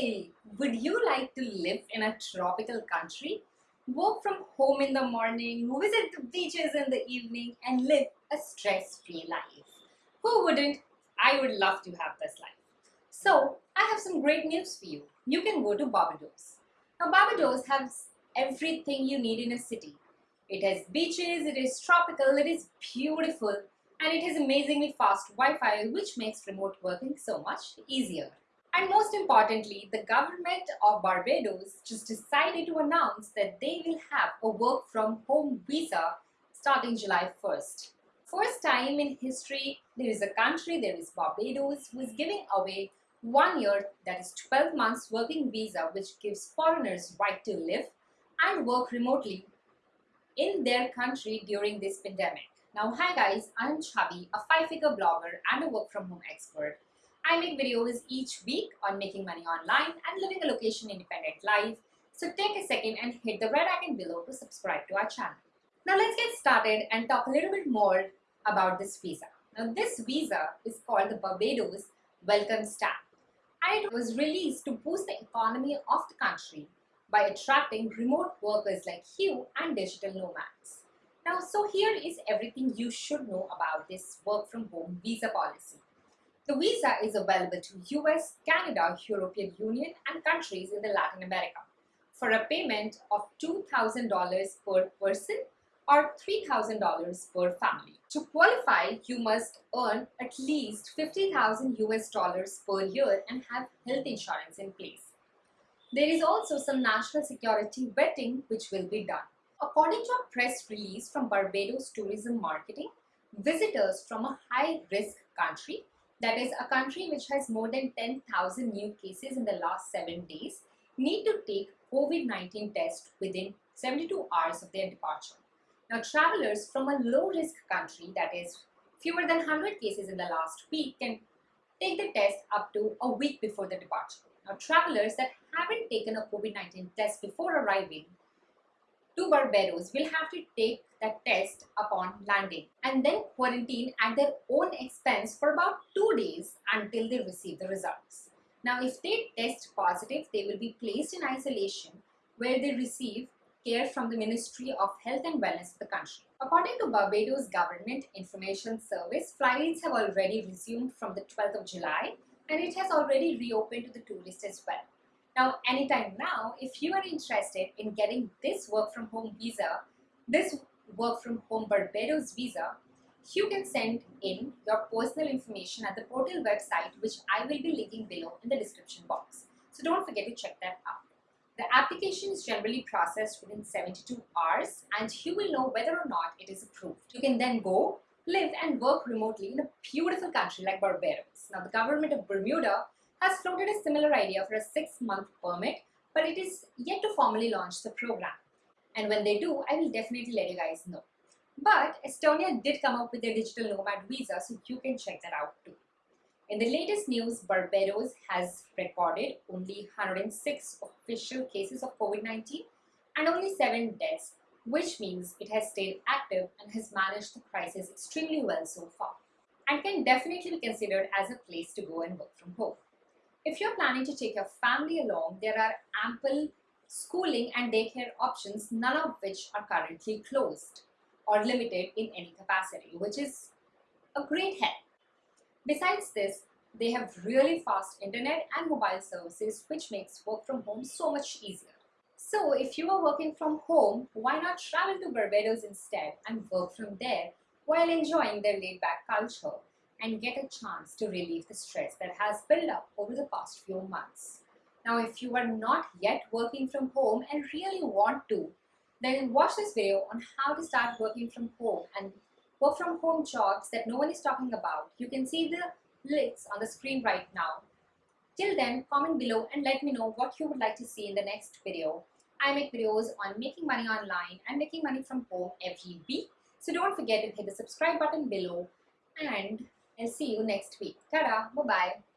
Hey, would you like to live in a tropical country? Work from home in the morning, visit the beaches in the evening, and live a stress free life. Who wouldn't? I would love to have this life. So, I have some great news for you. You can go to Barbados. Now, Barbados has everything you need in a city. It has beaches, it is tropical, it is beautiful, and it has amazingly fast Wi Fi, which makes remote working so much easier. And most importantly, the government of Barbados just decided to announce that they will have a work from home visa starting July 1st. First time in history, there is a country, there is Barbados, who is giving away one year, that is 12 months working visa, which gives foreigners right to live and work remotely in their country during this pandemic. Now, hi guys, I'm Chabi, a five-figure blogger and a work from home expert. I make videos each week on making money online and living a location independent life. So take a second and hit the red icon below to subscribe to our channel. Now let's get started and talk a little bit more about this visa. Now this visa is called the Barbados Welcome Stamp and it was released to boost the economy of the country by attracting remote workers like you and digital nomads. Now, so here is everything you should know about this work from home visa policy. The visa is available to US, Canada, European Union and countries in the Latin America for a payment of $2,000 per person or $3,000 per family. To qualify, you must earn at least 50,000 US dollars per year and have health insurance in place. There is also some national security vetting which will be done. According to a press release from Barbados Tourism Marketing, visitors from a high-risk country that is a country which has more than 10,000 new cases in the last 7 days, need to take COVID-19 test within 72 hours of their departure. Now travelers from a low-risk country that is fewer than 100 cases in the last week can take the test up to a week before the departure. Now travelers that haven't taken a COVID-19 test before arriving to Barbados will have to take that test upon landing and then quarantine at their own expense for about two days until they receive the results. Now, if they test positive, they will be placed in isolation where they receive care from the Ministry of Health and Wellness of the country. According to Barbados Government Information Service, flights have already resumed from the 12th of July and it has already reopened to the tourists as well. Now, anytime now, if you are interested in getting this work from home visa, this work from home Barbados visa, you can send in your personal information at the portal website, which I will be linking below in the description box. So don't forget to check that out. The application is generally processed within 72 hours and you will know whether or not it is approved. You can then go, live and work remotely in a beautiful country like Barbados. Now the government of Bermuda has floated a similar idea for a six-month permit, but it is yet to formally launch the program. And when they do, I will definitely let you guys know. But Estonia did come up with their digital nomad visa, so you can check that out too. In the latest news, Barbados has recorded only 106 official cases of COVID-19 and only 7 deaths, which means it has stayed active and has managed the crisis extremely well so far and can definitely be considered as a place to go and work from home. If you're planning to take your family along, there are ample schooling and daycare options, none of which are currently closed or limited in any capacity, which is a great help. Besides this, they have really fast internet and mobile services, which makes work from home so much easier. So if you are working from home, why not travel to Barbados instead and work from there while enjoying their laid-back culture and get a chance to relieve the stress that has built up over the past few months. Now, if you are not yet working from home and really want to, then watch this video on how to start working from home and work from home jobs that no one is talking about. You can see the links on the screen right now. Till then, comment below and let me know what you would like to see in the next video. I make videos on making money online and making money from home every week. So don't forget to hit the subscribe button below and I'll see you next week. Ta-da! Bye-bye.